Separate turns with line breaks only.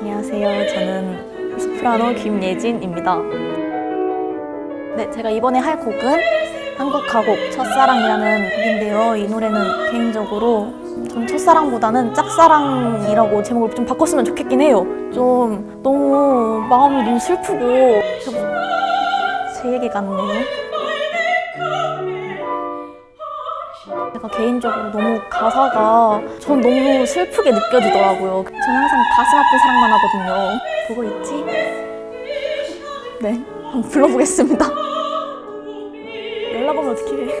안녕하세요. 저는 소프라노 김예진입니다. 네, 제가 이번에 할 곡은 한국 가곡 첫사랑이라는 곡인데요. 이 노래는 개인적으로 전 첫사랑보다는 짝사랑이라고 제목을 좀 바꿨으면 좋겠긴 해요. 좀 너무 마음이 너무 슬프고 제 얘기 같네요. 제가 개인적으로 너무 가사가 전 너무 슬프게 느껴지더라고요. 저는 항상 가슴 아픈 사랑만 하거든요. 보고 있지? 네, 한번 불러보겠습니다. 연락 오면 어떡해.